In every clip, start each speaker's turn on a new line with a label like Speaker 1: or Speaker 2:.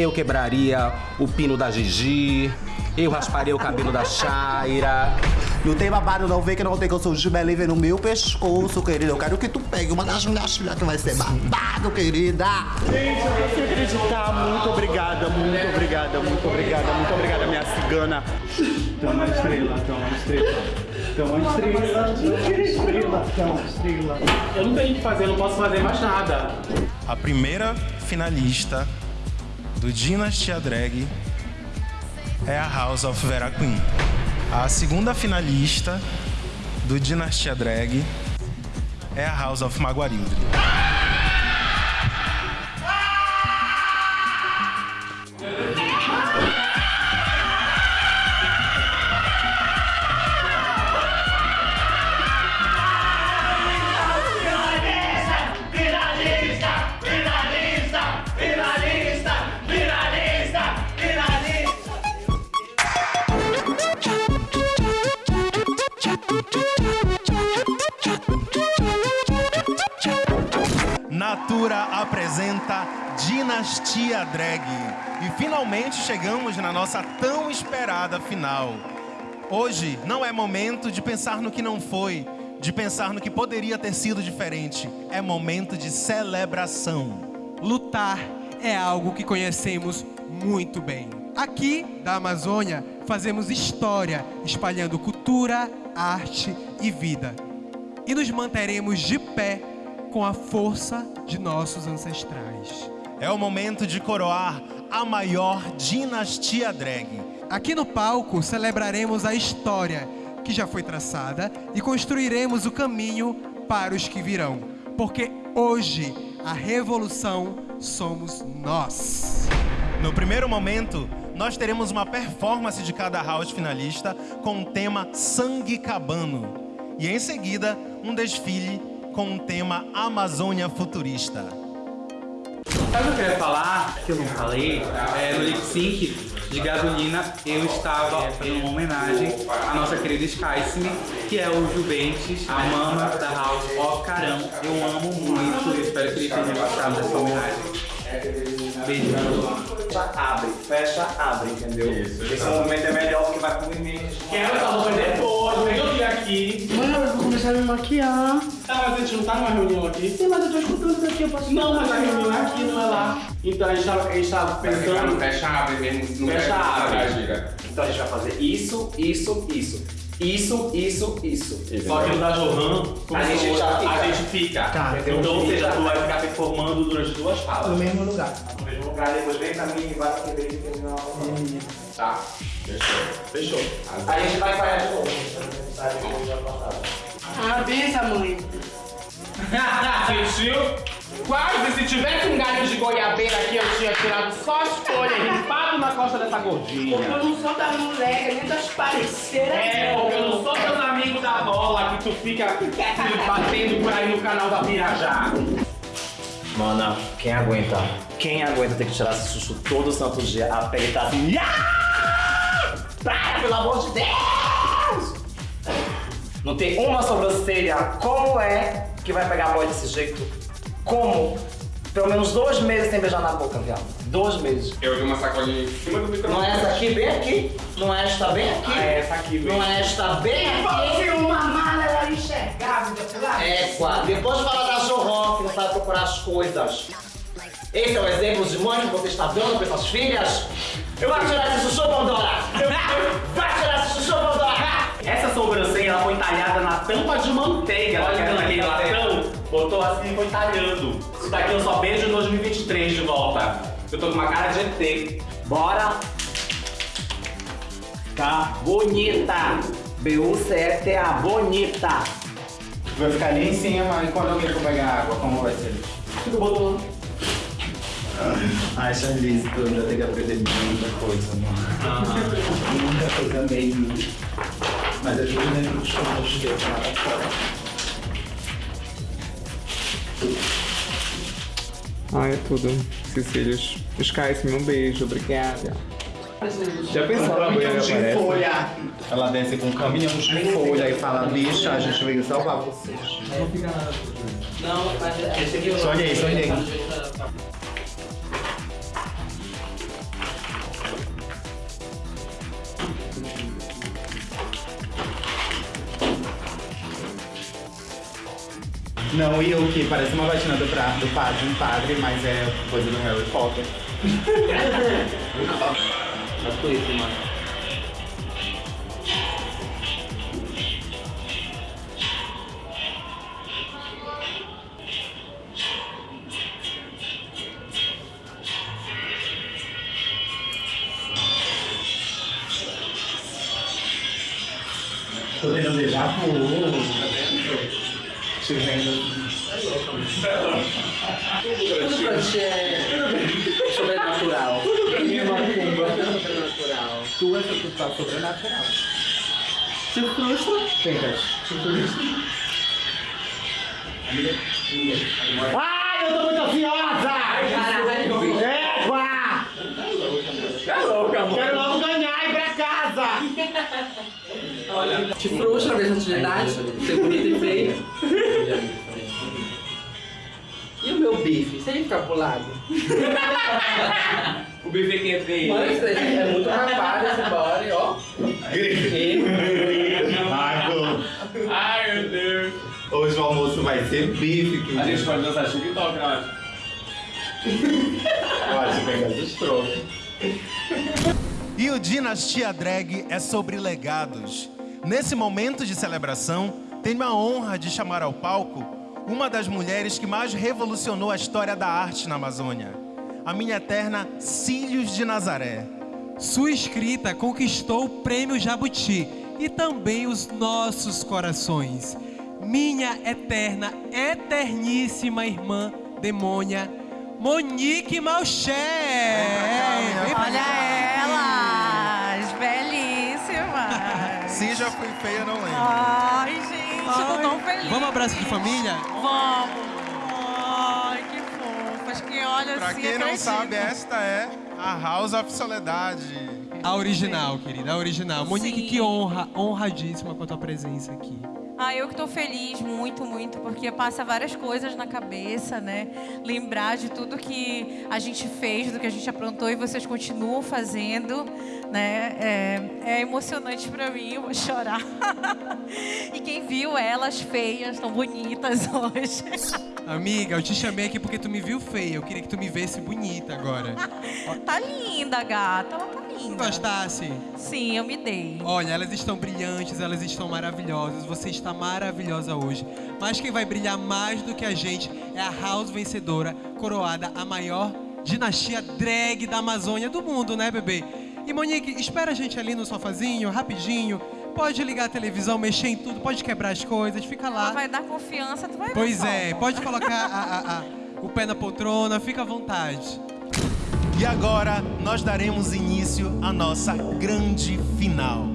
Speaker 1: Eu quebraria o pino da Gigi. Eu rasparia o cabelo da Shaira.
Speaker 2: Não tem babado não, vê que não tem que eu sou de Belém no meu pescoço, querida. Eu quero que tu pegue uma das minhas filhas que vai ser babado, querida.
Speaker 3: Gente, eu não sei acreditar. Muito obrigada, muito obrigada, muito obrigada, muito obrigada, minha cigana. Tão uma estrela, tão uma estrela. Tão uma estrela, tão uma estrela, tão uma estrela.
Speaker 4: Eu não tenho o que fazer, eu não posso fazer mais nada.
Speaker 5: A primeira finalista do Dynasty Drag é a House of Vera Queen. A segunda finalista do Dinastia Drag é a House of Maguarildre. Dinastia Drag. E finalmente chegamos na nossa tão esperada final. Hoje não é momento de pensar no que não foi, de pensar no que poderia ter sido diferente. É momento de celebração.
Speaker 6: Lutar é algo que conhecemos muito bem. Aqui, da Amazônia, fazemos história, espalhando cultura, arte e vida. E nos manteremos de pé com a força de nossos ancestrais.
Speaker 5: É o momento de coroar a maior dinastia drag.
Speaker 6: Aqui no palco celebraremos a história que já foi traçada e construiremos o caminho para os que virão. Porque hoje a revolução somos nós.
Speaker 5: No primeiro momento, nós teremos uma performance de cada house finalista com o tema Sangue Cabano. E em seguida, um desfile com o tema Amazônia Futurista.
Speaker 4: Sabe o que eu queria falar, que eu não falei? É, no lip sync de gasolina, eu estava fazendo uma homenagem à nossa querida Skycime, que é o Juventus, a mama da House of Carão. Eu amo muito, eu espero que ele tenha gostado dessa homenagem. Beijo.
Speaker 7: Fecha, abre, fecha, abre, entendeu? Isso, Esse movimento é melhor porque vai movimento.
Speaker 4: Quero essa roupa depois, vem eu vir aqui.
Speaker 8: Mano, eu vou começar a me maquiar.
Speaker 4: Tá, mas a gente não tá numa reunião aqui?
Speaker 8: Sim, mas eu tô escutando isso aqui, eu posso
Speaker 4: Não, mas a reunião é aqui, não é lá. Então a gente tava, a gente tava pensando...
Speaker 9: Fecha, abre mesmo. Não
Speaker 4: Fecha, abre.
Speaker 9: gira.
Speaker 7: Então a gente vai fazer isso, isso, isso. Isso, isso, isso.
Speaker 4: Só que no da Johan,
Speaker 7: A
Speaker 4: a
Speaker 7: gente
Speaker 4: gente,
Speaker 7: já fica.
Speaker 4: a gente fica.
Speaker 8: Tá.
Speaker 4: Então, ou seja, tu vai ficar performando durante duas
Speaker 8: No
Speaker 4: falas.
Speaker 8: mesmo lugar.
Speaker 7: No mesmo lugar, depois vem pra mim e vai pra aquele e termina
Speaker 9: Tá. Fechou.
Speaker 4: Fechou.
Speaker 7: Aí a gente vai falhar de novo.
Speaker 8: Ah, benção, mãe.
Speaker 4: Sentiu? Quase, se tivesse um galho de goiabeira aqui, eu tinha tirado só as folhas e limpado na costa dessa gordinha.
Speaker 8: Porque eu não sou das moleques, nem das parceiras.
Speaker 4: É, porque eu não sou teus amigos da bola que tu fica batendo por aí no canal da Pirajá.
Speaker 7: Mana, quem aguenta? Quem aguenta ter que tirar esse susto todo santo dia? A pele tá assim. "Ah! Para, pelo amor de Deus! Não tem uma sobrancelha. Como é que vai pegar a boy desse jeito? Como? Pelo menos dois meses sem beijar na boca, viado. Dois meses.
Speaker 9: Eu vi uma sacolinha em cima do microfone.
Speaker 7: Não é essa aqui, bem aqui? Não é esta bem aqui?
Speaker 4: Ah, é essa aqui, bem.
Speaker 7: Não é esta bem aqui?
Speaker 8: Fosse uma mala, ela enxergava, depois
Speaker 7: É, quase. Depois de falar da Johan, que não sabe procurar as coisas. Esse é o exemplo de mãe que você está dando para suas filhas? Vai tirar esse chuchu, Pandora! Vai tirar!
Speaker 4: Essa sobrancelha ela foi talhada na tampa de manteiga. Era naquele latão, botou assim e foi talhando. Isso daqui eu só beijo em 2023 de volta. Eu tô com uma cara de ET.
Speaker 7: Bora! Tá bonita! B-U-C-F-T-A, bonita!
Speaker 3: Vai ficar ali em cima e quando alguém for pegar água, como vai ser?
Speaker 4: Fica botou.
Speaker 3: Ai, Charlize, tu já tem que aprender muita coisa, mano. Muita coisa mesmo. Mas dentro do show, não cheguei pra nada fora.
Speaker 10: Ai, é tudo. Cecílios. Sky, um beijo, obrigada. Já pensou
Speaker 3: Um caminhão de
Speaker 10: aparece?
Speaker 3: folha. Ela desce com um caminhão de folha e fala, bicha, a gente veio salvar vocês.
Speaker 7: Não, mas esse aqui
Speaker 3: Sonhei, sonhei. Não, e o que parece uma batina do, pra, do padre, um padre, mas é coisa do Harry Potter.
Speaker 11: Na Twitter, mano.
Speaker 3: Tô tendo um déjà vu. Te vendo.
Speaker 11: Tudo pra ti é sobrenatural. Sobrenatural.
Speaker 3: Tu é tu tá sobrenatural. Se frustra. Tenta. Se frustra. Ai, eu tô muito ansiosa! Égua!
Speaker 11: Tá louca, amor.
Speaker 3: Quero logo ganhar e ir pra casa!
Speaker 11: Te frustra ver essa atividade? Ser bonita e feia. ficar?
Speaker 4: O bebê que entra aí.
Speaker 11: Mano, isso é muito rapado esse body, ó.
Speaker 3: Marco,
Speaker 4: Ai, meu Deus.
Speaker 3: hoje o almoço vai ser bife. Que
Speaker 4: A gente pode dançar TikTok, eu acho.
Speaker 3: Pode pegar as estrofes.
Speaker 5: E o Dinastia Drag é sobre legados. Nesse momento de celebração, tenho a honra de chamar ao palco uma das mulheres que mais revolucionou a história da arte na Amazônia, a minha eterna Cílios de Nazaré.
Speaker 6: Sua escrita conquistou o prêmio Jabuti e também os nossos corações. Minha eterna, eterníssima irmã demônia, Monique Malché. Vem pra
Speaker 12: Olha elas, belíssimas.
Speaker 5: Se já fui feia, não lembro.
Speaker 12: Ai, gente, tô tão feliz.
Speaker 6: Vamos abraço de família?
Speaker 12: Vamos. Ai, que fofas. Quem olha
Speaker 5: Pra
Speaker 12: assim
Speaker 5: quem não
Speaker 12: acredita.
Speaker 5: sabe, esta é a House of Soledade.
Speaker 6: A original, querida, a original. Monique,
Speaker 12: Sim.
Speaker 6: que honra, honradíssima com a tua presença aqui.
Speaker 12: Ah, eu que tô feliz muito, muito, porque passa várias coisas na cabeça, né? Lembrar de tudo que a gente fez, do que a gente aprontou e vocês continuam fazendo, né? É, é emocionante pra mim, eu vou chorar. e quem viu elas feias, tão bonitas hoje.
Speaker 6: Amiga, eu te chamei aqui porque tu me viu feia. Eu queria que tu me visse bonita agora.
Speaker 12: tá linda, gata, ela tá linda.
Speaker 6: gostasse?
Speaker 12: Sim, eu me dei.
Speaker 6: Olha, elas estão brilhantes, elas estão maravilhosas. Você está maravilhosa hoje. Mas quem vai brilhar mais do que a gente é a House vencedora, coroada a maior dinastia drag da Amazônia do mundo, né, bebê? E Monique, espera a gente ali no sofazinho, rapidinho. Pode ligar a televisão, mexer em tudo, pode quebrar as coisas, fica
Speaker 12: Ela
Speaker 6: lá.
Speaker 12: vai dar confiança, tu vai
Speaker 6: Pois
Speaker 12: só.
Speaker 6: é, pode colocar a- a- a- o pé na poltrona, fica à vontade.
Speaker 5: E agora nós daremos início à nossa grande final.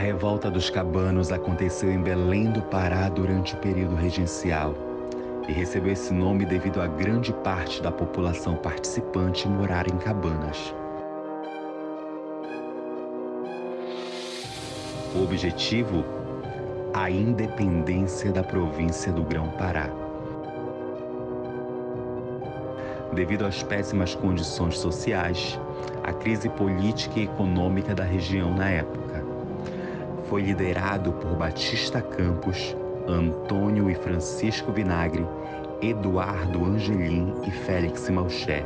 Speaker 13: Revolta dos cabanos aconteceu em Belém do Pará durante o período regencial e recebeu esse nome devido a grande parte da população participante morar em cabanas. O objetivo? A independência da província do Grão-Pará. Devido às péssimas condições sociais, a crise política e econômica da região na época. Foi liderado por Batista Campos, Antônio e Francisco Vinagre, Eduardo Angelim e Félix Malché,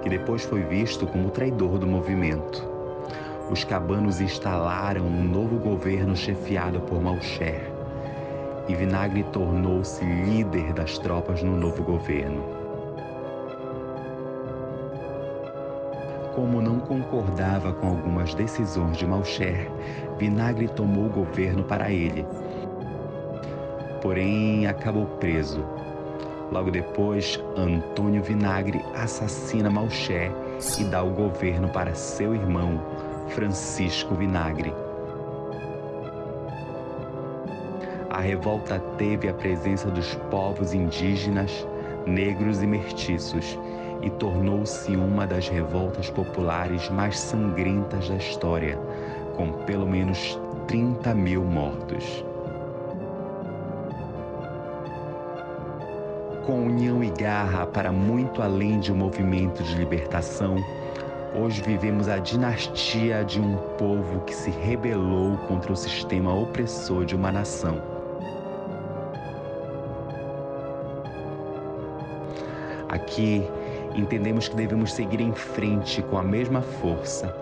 Speaker 13: que depois foi visto como traidor do movimento. Os cabanos instalaram um novo governo chefiado por Malcher, e Vinagre tornou-se líder das tropas no novo governo. Como não concordava com algumas decisões de Malcher, Vinagre tomou o governo para ele. Porém, acabou preso. Logo depois, Antônio Vinagre assassina Malcher e dá o governo para seu irmão, Francisco Vinagre. A revolta teve a presença dos povos indígenas, negros e mestiços e tornou-se uma das revoltas populares mais sangrentas da história, com pelo menos 30 mil mortos. Com união e garra para muito além de um movimento de libertação, hoje vivemos a dinastia de um povo que se rebelou contra o sistema opressor de uma nação. Aqui, entendemos que devemos seguir em frente com a mesma força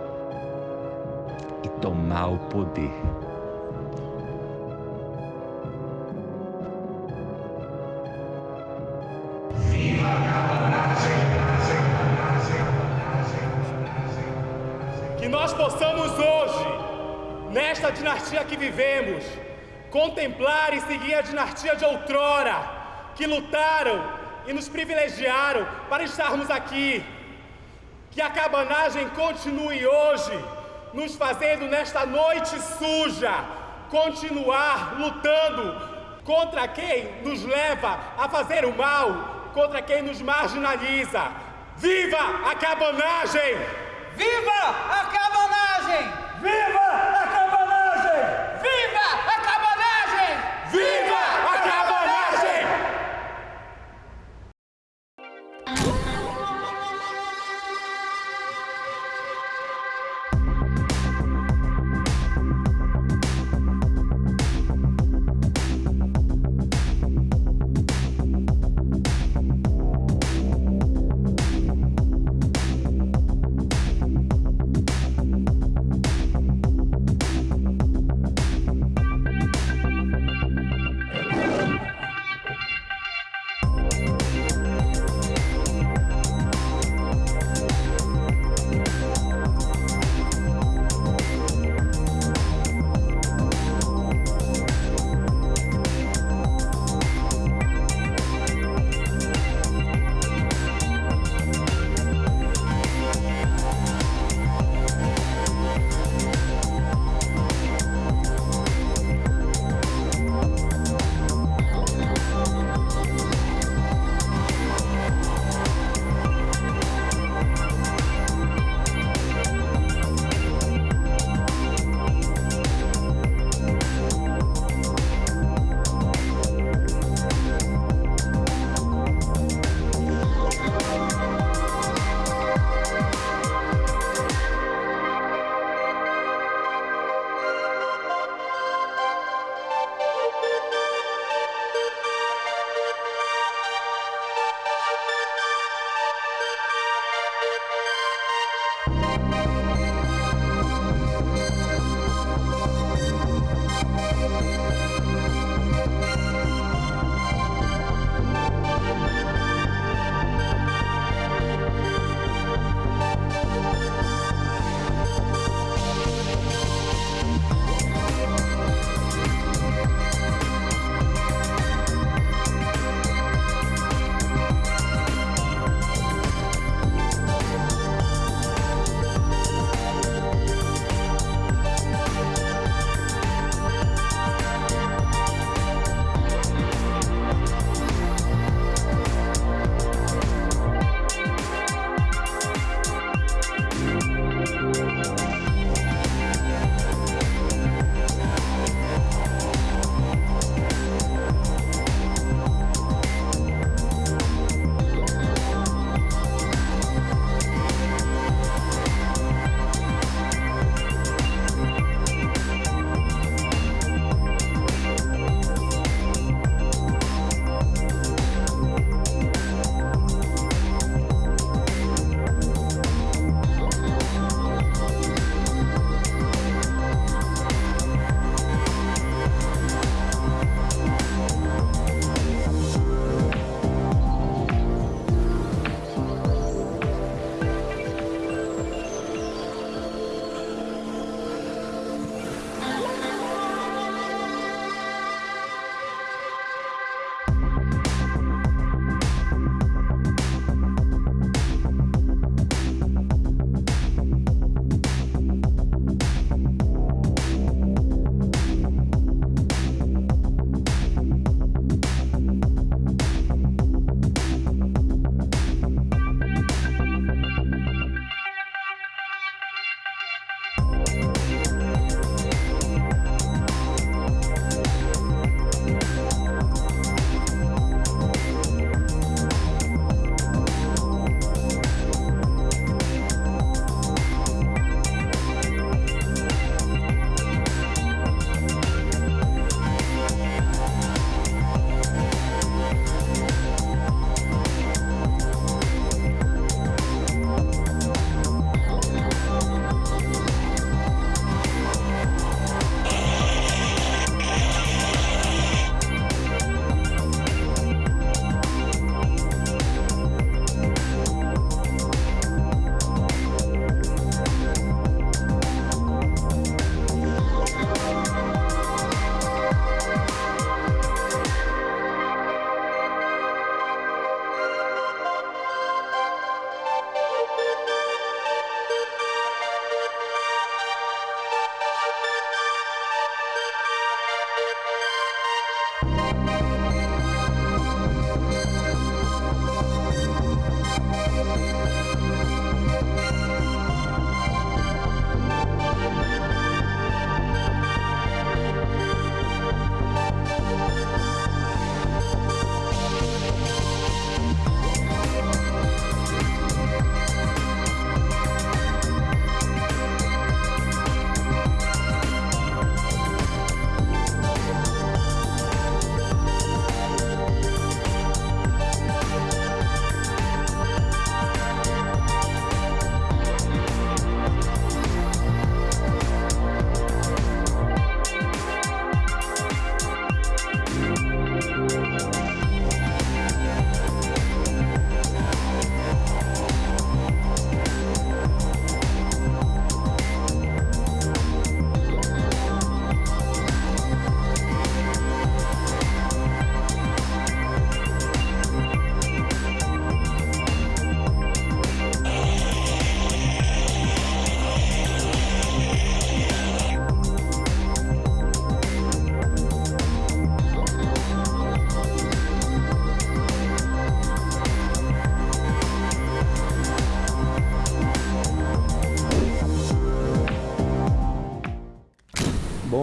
Speaker 13: e tomar o poder.
Speaker 14: Que nós possamos hoje, nesta dinastia que vivemos, contemplar e seguir a dinastia de outrora, que lutaram e nos privilegiaram para estarmos aqui. Que a cabanagem continue hoje, nos fazendo nesta noite suja, continuar lutando contra quem nos leva a fazer o mal, contra quem nos marginaliza. Viva a cabanagem!
Speaker 15: Viva a cabanagem!
Speaker 14: Viva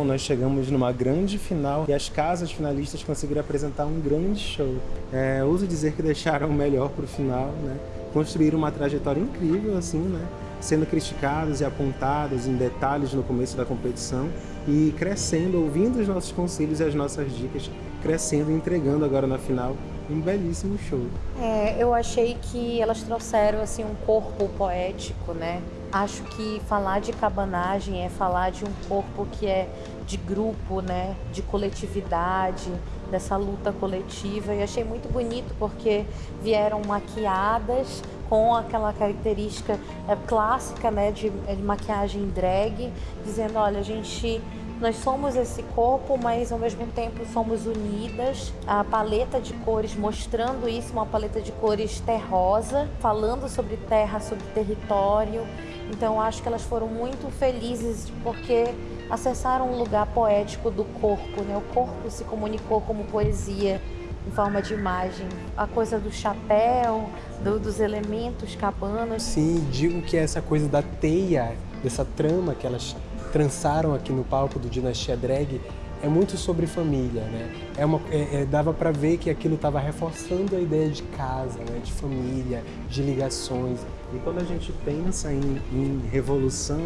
Speaker 16: nós chegamos numa grande final e as casas finalistas conseguiram apresentar um grande show. É, ouso dizer que deixaram o melhor para o final, né? Construíram uma trajetória incrível, assim, né? Sendo criticados e apontados em detalhes no começo da competição e crescendo, ouvindo os nossos conselhos e as nossas dicas, crescendo e entregando agora na final um belíssimo show.
Speaker 17: É, eu achei que elas trouxeram assim um corpo poético, né? Acho que falar de cabanagem é falar de um corpo que é de grupo, né? De coletividade, dessa luta coletiva. E achei muito bonito porque vieram maquiadas com aquela característica é, clássica, né? De, de maquiagem drag, dizendo, olha, a gente nós somos esse corpo, mas ao mesmo tempo somos unidas. A paleta de cores mostrando isso, uma paleta de cores terrosa, falando sobre terra, sobre território. Então acho que elas foram muito felizes porque acessaram um lugar poético do corpo, né? O corpo se comunicou como poesia em forma de imagem. A coisa do chapéu, do, dos elementos cabanas.
Speaker 16: Sim, digo que essa coisa da teia, dessa trama que elas trançaram aqui no palco do Dinastia Drag é muito sobre família, né? É uma, é, é, dava para ver que aquilo estava reforçando a ideia de casa, né? de família, de ligações. E quando a gente pensa em, em revolução,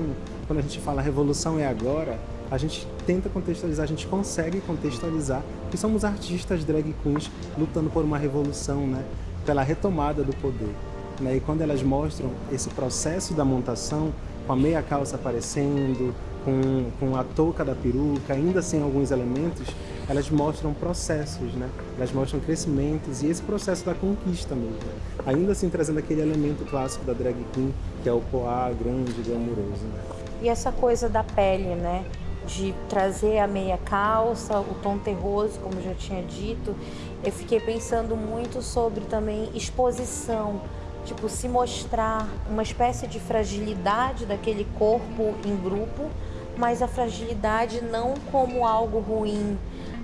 Speaker 16: quando a gente fala revolução é agora, a gente tenta contextualizar, a gente consegue contextualizar que somos artistas drag queens lutando por uma revolução, né? Pela retomada do poder. Né? E quando elas mostram esse processo da montação, com a meia calça aparecendo, com, com a touca da peruca, ainda sem alguns elementos, elas mostram processos, né? Elas mostram crescimentos e esse processo da conquista mesmo. Ainda assim trazendo aquele elemento clássico da drag queen, que é o poá grande, glamouroso, né?
Speaker 17: E essa coisa da pele, né? De trazer a meia calça, o tom terroso, como já tinha dito. Eu fiquei pensando muito sobre também exposição, tipo, se mostrar uma espécie de fragilidade daquele corpo em grupo, mas a fragilidade não como algo ruim,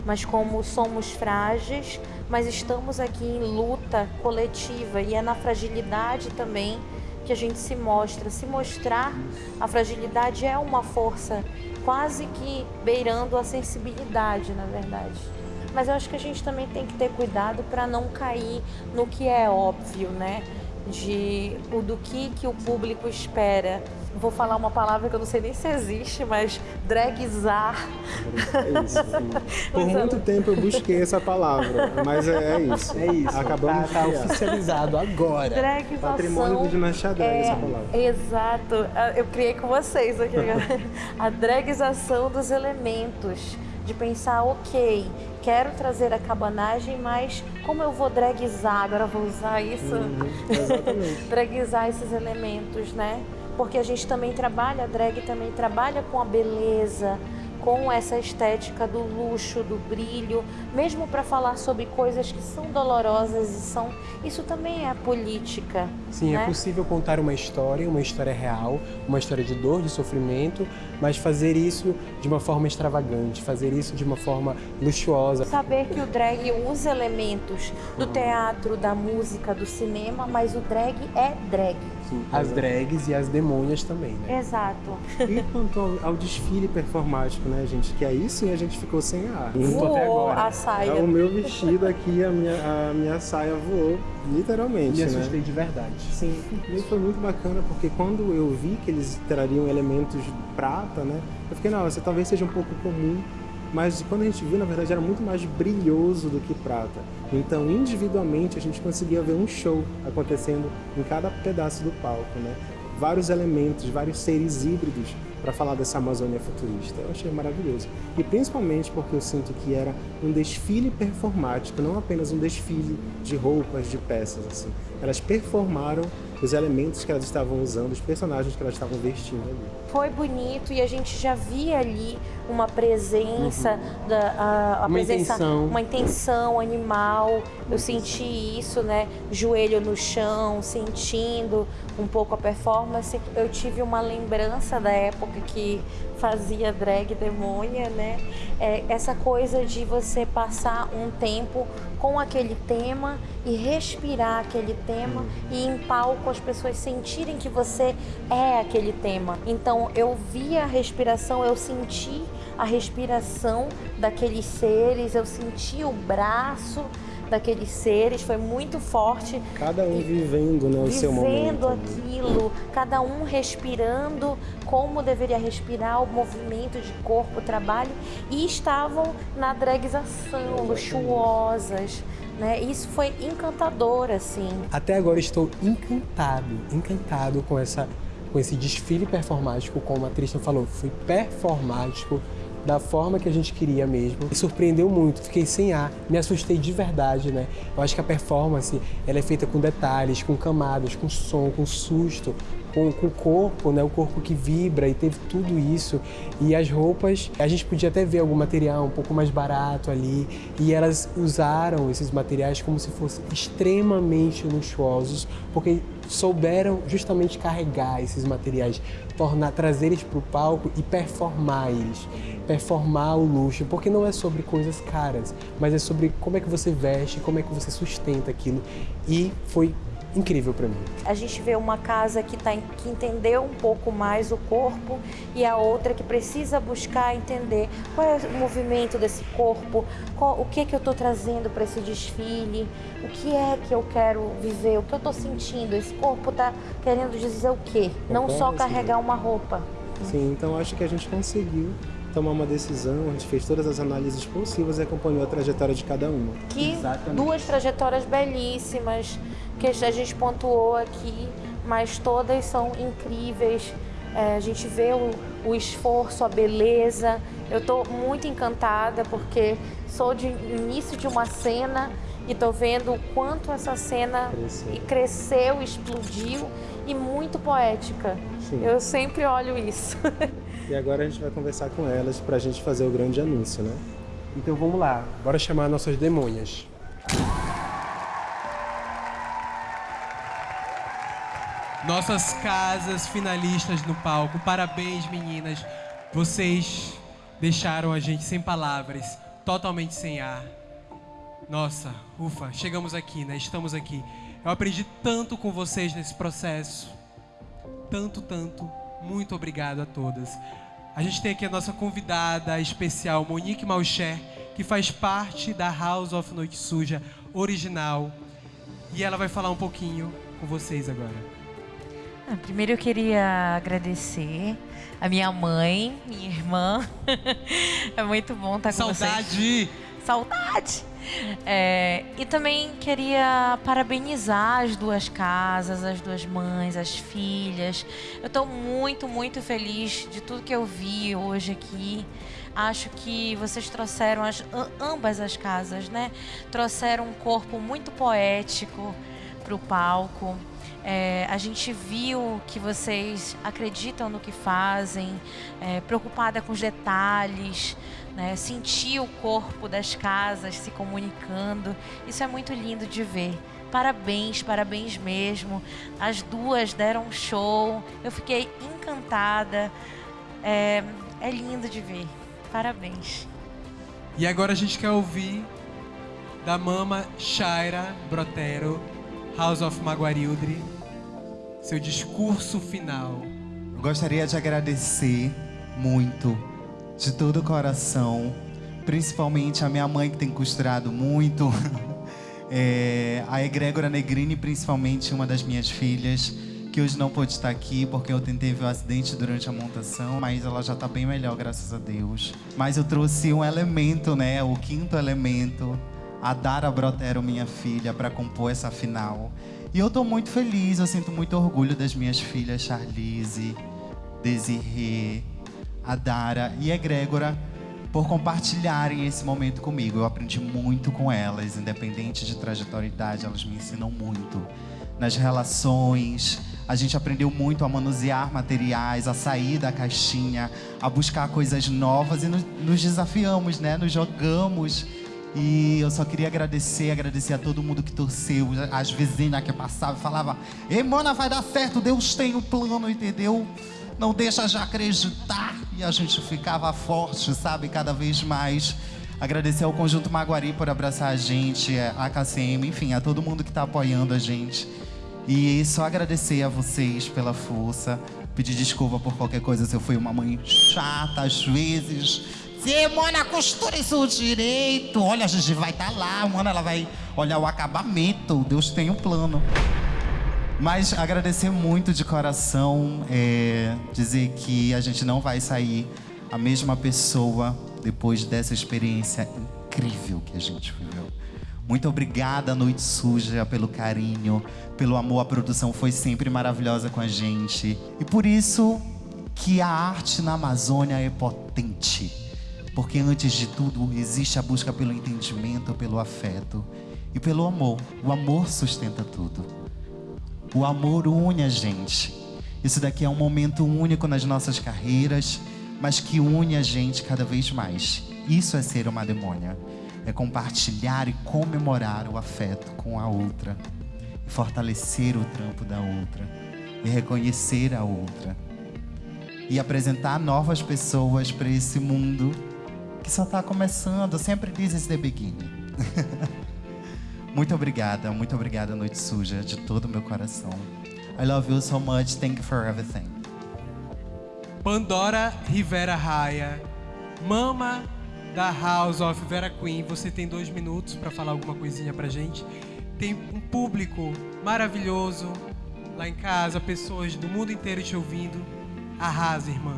Speaker 17: mas como somos frágeis, mas estamos aqui em luta coletiva e é na fragilidade também que a gente se mostra. Se mostrar, a fragilidade é uma força quase que beirando a sensibilidade, na verdade. Mas eu acho que a gente também tem que ter cuidado para não cair no que é óbvio, né? De o do que que o público espera vou falar uma palavra que eu não sei nem se existe, mas dragizar.
Speaker 16: É isso, sim. Por muito tempo eu busquei essa palavra, mas é, é isso.
Speaker 6: É isso.
Speaker 16: Acabamos
Speaker 6: tá,
Speaker 16: de
Speaker 6: tá oficializado agora.
Speaker 17: Dragização.
Speaker 16: Patrimônio do Dinastia Drag,
Speaker 17: é,
Speaker 16: essa palavra.
Speaker 17: Exato. Eu criei com vocês aqui. a dragização dos elementos. De pensar, ok, quero trazer a cabanagem, mas como eu vou dragizar? Agora eu vou usar isso.
Speaker 16: Uhum, exatamente.
Speaker 17: dragizar esses elementos, né? Porque a gente também trabalha, a drag também trabalha com a beleza, com essa estética do luxo, do brilho, mesmo para falar sobre coisas que são dolorosas e são. Isso também é política.
Speaker 6: Sim,
Speaker 17: né?
Speaker 6: é possível contar uma história, uma história real, uma história de dor, de sofrimento, mas fazer isso de uma forma extravagante, fazer isso de uma forma luxuosa.
Speaker 17: Saber que o drag usa elementos do teatro, da música, do cinema, mas o drag é drag.
Speaker 6: Sim, as drags e as demônias também, né?
Speaker 17: Exato.
Speaker 16: E quanto ao, ao desfile performático, né, gente? Que aí sim a gente ficou sem ar.
Speaker 17: Voou
Speaker 16: até agora.
Speaker 17: a saia.
Speaker 16: É o meu vestido aqui, a minha, a minha saia voou, literalmente.
Speaker 6: Me
Speaker 16: né?
Speaker 6: assustei de verdade.
Speaker 16: Sim, e foi muito bacana porque quando eu vi que eles trariam elementos de prata, né? Eu fiquei, não, essa talvez seja um pouco comum, mas quando a gente viu, na verdade, era muito mais brilhoso do que prata. Então, individualmente, a gente conseguia ver um show acontecendo em cada pedaço do palco, né? Vários elementos, vários seres híbridos para falar dessa Amazônia futurista. Eu achei maravilhoso. E principalmente porque eu sinto que era um desfile performático, não apenas um desfile de roupas, de peças, assim. Elas performaram os elementos que elas estavam usando, os personagens que elas estavam vestindo ali.
Speaker 17: Foi bonito e a gente já via ali uma presença,
Speaker 16: Uhum.
Speaker 17: da, a, a
Speaker 6: Uma
Speaker 17: presença,
Speaker 6: intenção.
Speaker 17: uma intenção animal. Eu senti isso, né? Joelho no chão, sentindo um pouco a performance. Eu tive uma lembrança da época que fazia drag demônia, né? É, essa coisa de você passar um tempo com aquele tema e respirar aquele tema e em palco as pessoas sentirem que você é aquele tema. Então eu vi a respiração, eu senti a respiração daqueles seres, eu senti o braço daqueles seres, foi muito forte.
Speaker 16: Cada um vivendo né, o seu
Speaker 17: Vivendo
Speaker 16: momento.
Speaker 17: aquilo, cada um respirando como deveria respirar, o movimento de corpo, trabalho, e estavam na dragização, luxuosas. Né? Isso foi encantador, assim.
Speaker 16: Até agora estou encantado, encantado com essa com esse desfile performático, como a Tristan falou, foi performático da forma que a gente queria mesmo. Me surpreendeu muito, fiquei sem ar, me assustei de verdade, né? Eu acho que a performance, ela é feita com detalhes, com camadas, com som, com susto, com, com o corpo, né? O corpo que vibra e teve tudo isso. E as roupas, a gente podia até ver algum material um pouco mais barato ali. E elas usaram esses materiais como se fossem extremamente luxuosos, porque souberam justamente carregar esses materiais, tornar, trazer eles para o palco e performar eles, performar o luxo, porque não é sobre coisas caras, mas é sobre como é que você veste, como é que você sustenta aquilo. E foi incrível para mim.
Speaker 17: A gente vê uma casa que, tá, que entendeu um pouco mais o corpo e a outra que precisa buscar entender qual é o movimento desse corpo, qual, o que que eu estou trazendo para esse desfile, o que é que eu quero viver, o que eu estou sentindo. Esse corpo está querendo dizer o quê? Não só
Speaker 16: Concordo, sim.
Speaker 17: carregar uma roupa.
Speaker 16: Sim, então acho que a gente conseguiu tomar uma decisão, a gente fez todas as análises possíveis e acompanhou a trajetória de cada uma.
Speaker 17: Que duas trajetórias belíssimas que a gente pontuou aqui, mas todas são incríveis. É, a gente vê o, o esforço, a beleza. Eu estou muito encantada porque sou de início de uma cena e estou vendo o quanto essa cena
Speaker 16: Cresceu.
Speaker 17: cresceu, explodiu e muito poética.
Speaker 16: Sim.
Speaker 17: Eu sempre olho isso.
Speaker 16: E agora a gente vai conversar com elas pra gente fazer o grande anúncio, né? Então vamos lá, bora chamar nossas demônias.
Speaker 6: Nossas casas finalistas no palco. Parabéns, meninas. Vocês deixaram a gente sem palavras, totalmente sem ar. Nossa, ufa, chegamos aqui, né? Estamos aqui. Eu aprendi tanto com vocês nesse processo. Tanto, tanto. Muito obrigado a todas. A gente tem aqui a nossa convidada especial, Monique Malcher, que faz parte da House of Noite Suja original. E ela vai falar um pouquinho com vocês agora.
Speaker 12: Primeiro eu queria agradecer a minha mãe, minha irmã. é muito bom estar com vocês.
Speaker 6: Saudade!
Speaker 12: Saudade! É, e também queria parabenizar as duas casas, as duas mães, as filhas. Eu estou muito, muito feliz de tudo que eu vi hoje aqui. Acho que vocês trouxeram as, ambas as casas, né? Trouxeram um corpo muito poético para o palco. É, a gente viu que vocês acreditam no que fazem, é, preocupada com os detalhes, né? sentir o corpo das casas se comunicando. Isso é muito lindo de ver. Parabéns, parabéns mesmo. As duas deram um show. Eu fiquei encantada. É, é lindo de ver. Parabéns.
Speaker 6: E agora a gente quer ouvir da mama Shaira Brotero, House of Maguarildre, seu discurso final.
Speaker 3: Eu gostaria de agradecer muito, de todo o coração, principalmente a minha mãe que tem costurado muito, é, a Egrégora Negrini, principalmente uma das minhas filhas, que hoje não pôde estar aqui porque eu tentei ver o acidente durante a montação, mas ela já está bem melhor, graças a Deus. Mas eu trouxe um elemento, né, o quinto elemento, a Dara Brotero, minha filha, para compor essa final. E eu tô muito feliz, eu sinto muito orgulho das minhas filhas Charlize, Desirê, a Dara e a Egrégora por compartilharem esse momento comigo. Eu aprendi muito com elas, independente de trajetória e idade, elas me ensinam muito. Nas relações, a gente aprendeu muito a manusear materiais, a sair da caixinha, a buscar coisas novas e nos, nos desafiamos, né? Nos jogamos. E eu só queria agradecer, agradecer a todo mundo que torceu, as vizinhas que passavam e falavam: Ei, mana, vai dar certo, Deus tem um plano, entendeu? Não deixa de acreditar. E a gente ficava forte, sabe, cada vez mais. Agradecer ao Conjunto Maguari por abraçar a gente, a KCM, enfim, a todo mundo que está apoiando a gente. E só agradecer a vocês pela força, pedir desculpa por qualquer coisa se eu fui uma mãe chata às vezes, Você, mana, costura isso direito. Olha, a Gigi vai estar lá, mano, ela vai olhar o acabamento. Deus tem um plano. Mas agradecer muito de coração, é, dizer que a gente não vai sair a mesma pessoa depois dessa experiência incrível que a gente viveu. Muito obrigada, Noite Suja, pelo carinho, pelo amor. A produção foi sempre maravilhosa com a gente. E por isso que a arte na Amazônia é potente. Porque antes de tudo existe a busca pelo entendimento, pelo afeto e pelo amor. O amor sustenta tudo. O amor une a gente. Isso daqui é um momento único nas nossas carreiras, mas que une a gente cada vez mais. Isso é ser uma demônia. É compartilhar e comemorar o afeto com a outra. E fortalecer o trampo da outra. E reconhecer a outra. E apresentar novas pessoas para esse mundo que só está começando. Sempre diz esse the beginning. Muito obrigada, muito obrigada, Noite Suja, de todo o meu coração. I love you so much, thank you for everything.
Speaker 6: Pandora Rivera Raia, mama da House of Vera Queen. Você tem dois minutos para falar alguma coisinha pra gente. Tem um público maravilhoso lá em casa, pessoas do mundo inteiro te ouvindo. Arrasa, irmã.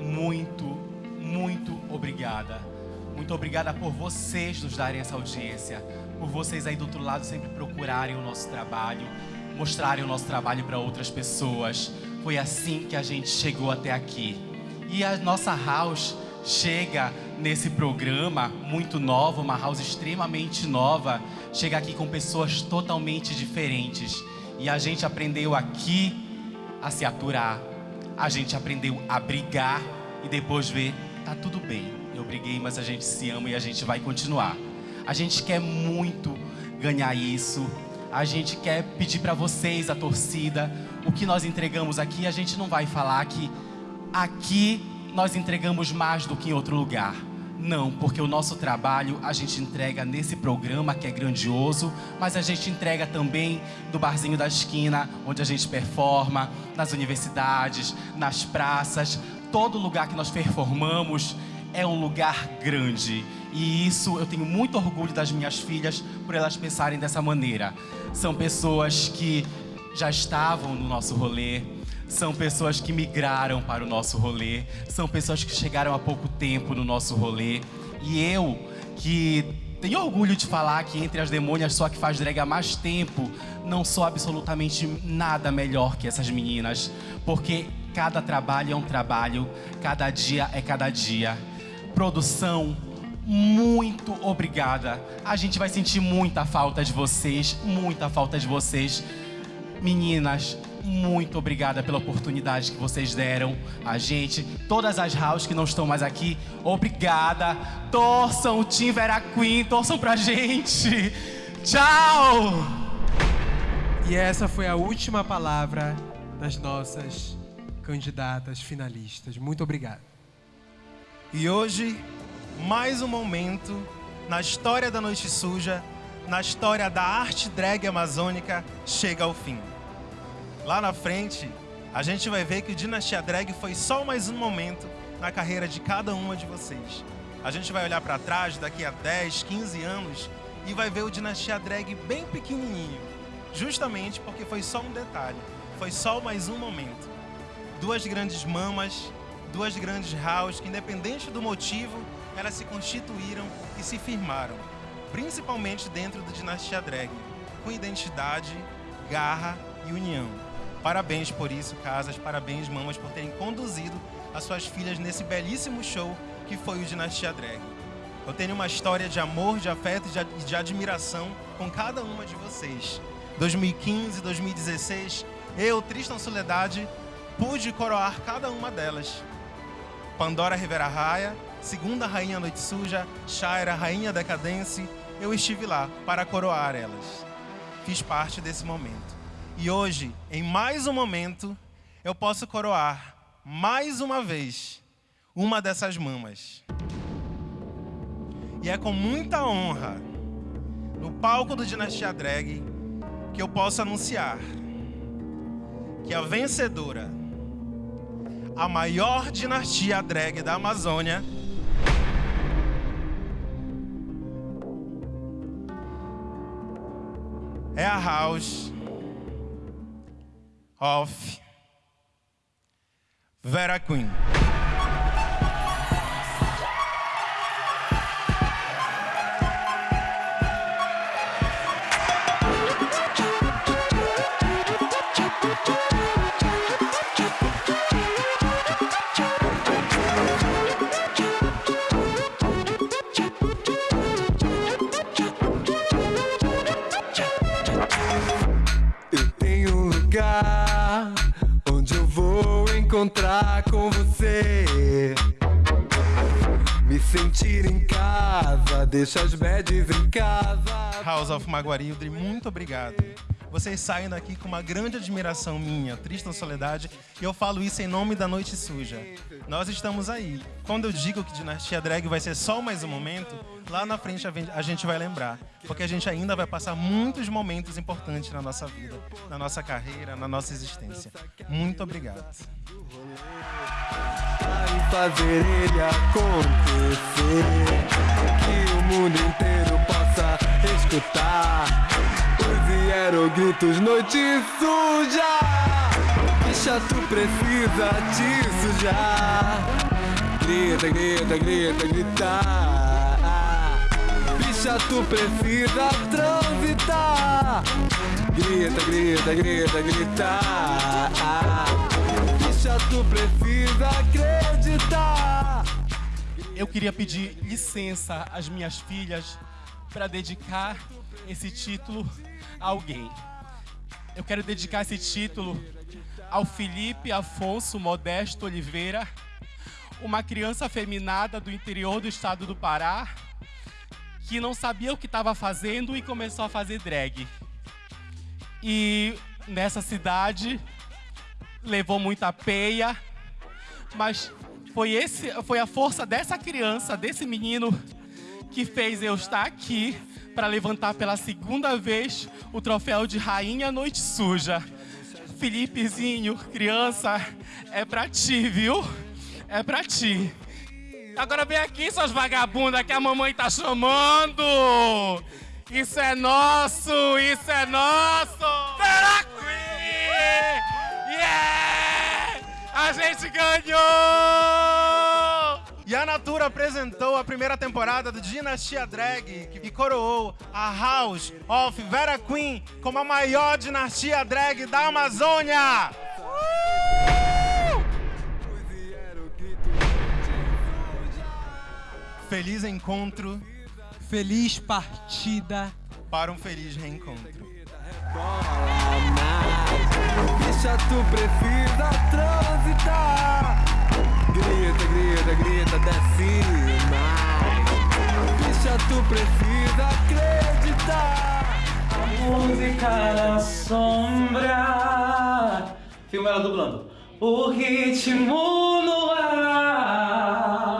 Speaker 1: Muito, muito obrigada. Muito obrigada por vocês nos darem essa audiência, por vocês aí do outro lado sempre procurarem o nosso trabalho, mostrarem o nosso trabalho para outras pessoas. Foi assim que a gente chegou até aqui. E a nossa house chega nesse programa muito nova, uma house extremamente nova, chega aqui com pessoas totalmente diferentes. E a gente aprendeu aqui a se aturar, a gente aprendeu a brigar e depois ver, tá tudo bem. Eu briguei, mas a gente se ama e a gente vai continuar. A gente quer muito ganhar isso. A gente quer pedir para vocês, a torcida, o que nós entregamos aqui, a gente não vai falar que aqui nós entregamos mais do que em outro lugar. Não, porque o nosso trabalho a gente entrega nesse programa que é grandioso, mas a gente entrega também do barzinho da esquina, onde a gente performa, nas universidades, nas praças, todo lugar que nós performamos é um lugar grande. E isso eu tenho muito orgulho das minhas filhas por elas pensarem dessa maneira. São pessoas que já estavam no nosso rolê, são pessoas que migraram para o nosso rolê, são pessoas que chegaram há pouco tempo no nosso rolê. E eu, que tenho orgulho de falar que entre as demônias só que faz drag há mais tempo, não sou absolutamente nada melhor que essas meninas, porque cada trabalho é um trabalho, cada dia é cada dia. Produção, muito obrigada. A gente vai sentir muita falta de vocês, muita falta de vocês. Meninas, muito obrigada pela oportunidade que vocês deram a gente. Todas as house que não estão mais aqui, obrigada. Torçam o Team Vera Queen, torçam pra gente. Tchau!
Speaker 6: E essa foi a última palavra das nossas candidatas finalistas. Muito obrigado.
Speaker 5: E hoje, mais um momento na história da Noite Suja, na história da arte drag amazônica, chega ao fim. Lá na frente, a gente vai ver que o Dinastia Drag foi só mais um momento na carreira de cada uma de vocês. A gente vai olhar para trás daqui a 10, 15 anos e vai ver o Dinastia Drag bem pequenininho, justamente porque foi só um detalhe, foi só mais um momento. Duas grandes mamas, duas grandes house que, independente do motivo, elas se constituíram e se firmaram, principalmente dentro do Dinastia Drag, com identidade, garra e união. Parabéns por isso, casas, parabéns, mamas, por terem conduzido as suas filhas nesse belíssimo show que foi o Dinastia Drag. Eu tenho uma história de amor, de afeto e de admiração com cada uma de vocês. 2015, 2016, eu, Tristan Soledade, pude coroar cada uma delas. Pandora Rivera Raia, segunda rainha Noite Suja, Shaira, rainha Decadence, eu estive lá para coroar elas. Fiz parte desse momento. E hoje, em mais um momento, eu posso coroar mais uma vez uma dessas mamas. E é com muita honra, no palco do Dinastia Drag, que eu posso anunciar que a vencedora, a maior dinastia drag da Amazônia. É a House of Vera Queen.
Speaker 18: Encontrar com você. Me sentir em casa, deixa as badges em casa.
Speaker 5: House of Maguarilde, muito obrigado. Vocês saem daqui com uma grande admiração minha, Tristan Soledade, e eu falo isso em nome da Noite Suja. Nós estamos aí. Quando eu digo que Dinastia Drag vai ser só mais um momento, lá na frente a gente vai lembrar. Porque a gente ainda vai passar muitos momentos importantes na nossa vida, na nossa carreira, na nossa existência. Muito obrigado.
Speaker 18: Vai fazer ele acontecer. Que o mundo inteiro possa escutar os hierogritos noite suja. Bicha, tu precisa te sujar. Grita, grita, grita, grita. Bicha, tu precisa transitar. Grita, grita, grita, grita. Bicha, tu precisa acreditar.
Speaker 1: Eu queria pedir licença às minhas filhas para dedicar esse título a alguém. Eu quero dedicar esse título ao Felipe Afonso Modesto Oliveira, uma criança afeminada do interior do estado do Pará, que não sabia o que estava fazendo e começou a fazer drag. E nessa cidade levou muita peia, mas foi, esse, foi a força dessa criança, desse menino, que fez eu estar aqui para levantar pela segunda vez o troféu de Rainha Noite Suja. Felipezinho, criança, é pra ti, viu? É pra ti. Agora vem aqui, suas vagabundas, que a mamãe tá chamando! Isso é nosso! Isso é nosso! Vera Queen! Yeah! A gente ganhou!
Speaker 5: E a Natura apresentou a primeira temporada do Dinastia Drag, que coroou a House of Vera Queen como a maior dinastia drag da Amazônia. Feliz encontro.
Speaker 6: Feliz partida.
Speaker 5: Para um feliz reencontro.
Speaker 18: Bicha, tu precisa transitar. Grita, grita, grita, desce mais. Bicha, tu precisa acreditar.
Speaker 11: Música na sombra. Filma ela dublando. O ritmo no ar.